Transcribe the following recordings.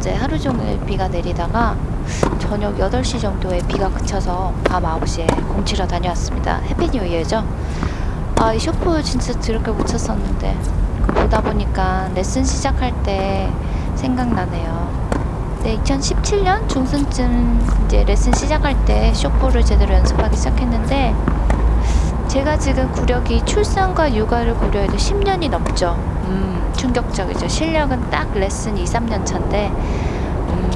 어제 하루 종일 비가 내리다가 저녁 8시 정도에 비가 그쳐서 밤 9시에 공치러 다녀왔습니다. Happy New Year죠? 아, 이 쇼프 진짜 드럽게 못 쳤었는데 보다 보니까 레슨 시작할 때 생각나네요. 네, 2017년 중순쯤 이제 레슨 시작할 때 쇼프를 제대로 연습하기 시작했는데 제가 지금 구력이 출산과 육아를 고려해도 10년이 넘죠. 음, 충격적이죠. 실력은 딱 레슨 2, 3년 차인데 음,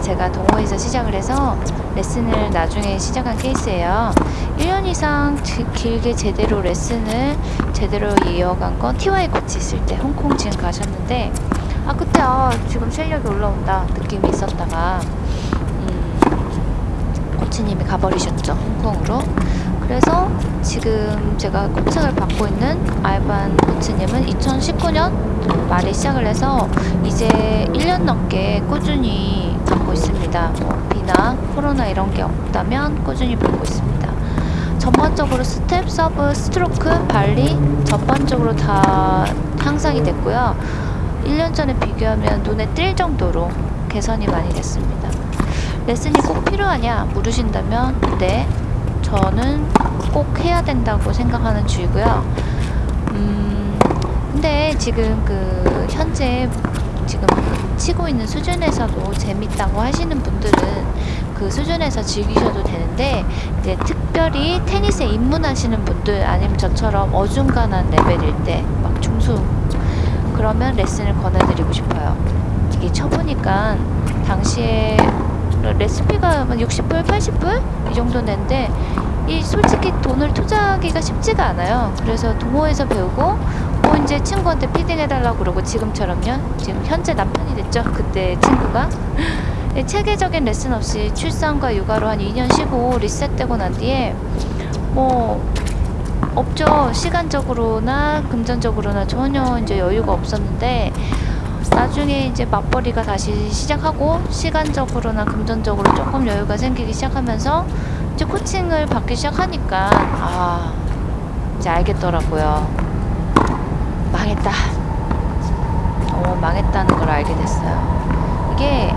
제가 동호회에서 시작을 해서 레슨을 나중에 시작한 케이스예요. 1년 이상 지- 길게 제대로 레슨을 제대로 이어간 건 TY 코치 있을 때 홍콩 지금 가셨는데 아 그때 아 지금 실력이 올라온다 느낌이 있었다가 음, 코치님이 가버리셨죠 홍콩으로 그래서 지금 제가 코칭을 받고 있는 알반 코치님은 2019년 말에 시작을 해서 이제 1년 넘게 꾸준히 받고 있습니다. 뭐 비나 코로나 이런 게 없다면 꾸준히 받고 있습니다. 전반적으로 스텝, 서브, 스트로크, 발리 전반적으로 다 향상이 됐고요. 1년 전에 비교하면 눈에 띌 정도로 개선이 많이 됐습니다. 레슨이 꼭 필요하냐 물으신다면 네 저는 꼭 해야 된다고 생각하는 주의고요. 음, 근데 지금 그 현재 지금 치고 있는 수준에서도 재밌다고 하시는 분들은 그 수준에서 즐기셔도 되는데 이제 특별히 테니스에 입문하시는 분들 아니면 저처럼 어중간한 레벨일 때 막 중수 그러면 레슨을 권해드리고 싶어요. 이게 쳐보니까 당시에 레시피가 60불, 80불 이 정도 낸데 이 솔직히 돈을 투자하기가 쉽지가 않아요. 그래서 동호회에서 배우고 뭐 이제 친구한테 피딩 해달라고 그러고 지금처럼요. 지금 현재 남편이 됐죠. 그때 친구가 네, 체계적인 레슨 없이 출산과 육아로 한 2년 쉬고 리셋되고 난 뒤에 뭐 없죠. 시간적으로나 금전적으로나 전혀 이제 여유가 없었는데 나중에 이제 맞벌이가 다시 시작하고 시간적으로나 금전적으로 조금 여유가 생기기 시작하면서 이제 코칭을 받기 시작하니까 아 이제 알겠더라고요. 망했다. 어 망했다는 걸 알게 됐어요. 이게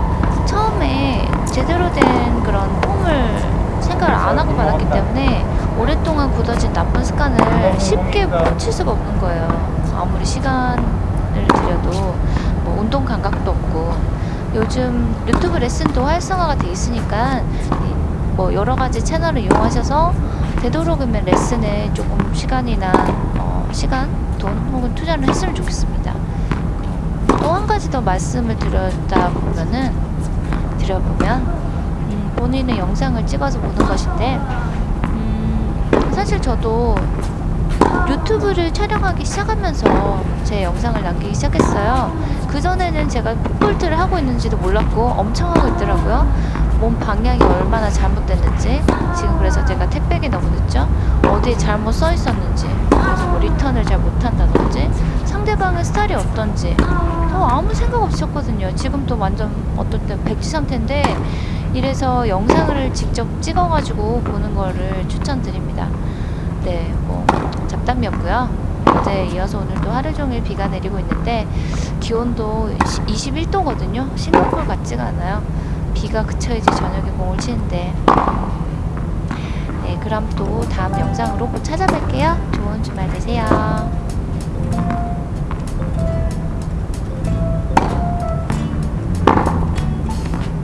처음에 제대로 된 그런 폼을 생각을 안 하고 받았기 때문에 오랫동안 굳어진 나쁜 습관을 쉽게 고칠 수가 없는 거예요. 아무리 시간을 들여도 뭐 운동 감각도 없고 요즘 유튜브 레슨도 활성화가 돼 있으니까 이뭐 여러 가지 채널을 이용하셔서 되도록이면 레슨에 조금 시간이나 어, 시간, 돈 혹은 투자를 했으면 좋겠습니다. 또 한 가지 더 말씀을 드렸다 보면은 드려보면 음, 본인의 영상을 찍어서 보는 것인데 음, 사실 저도 유튜브를 촬영하기 시작하면서 제 영상을 남기기 시작했어요. 그전에는 제가 풋볼트를 하고 있는지도 몰랐고 엄청 하고 있더라고요. 몸 방향이 얼마나 잘못됐는지 지금 그래서 제가 택배기 너무 늦죠? 어디에 잘못 써 있었는지 그래서 뭐 리턴을 잘 못한다든지 상대방의 스타일이 어떤지 어, 아무 생각 없이 쳤거든요. 지금 또 완전 어떨 때 백지 상태인데 이래서 영상을 직접 찍어가지고 보는 거를 추천드립니다. 네, 뭐 잡담이었고요. 어제 이어서 오늘도 하루 종일 비가 내리고 있는데 기온도 21도거든요. 싱가포르 같지가 않아요. 비가 그쳐야지 저녁에 공을 치는데 네, 그럼 또 다음 영상으로 꼭 찾아뵐게요. 좋은 주말 되세요.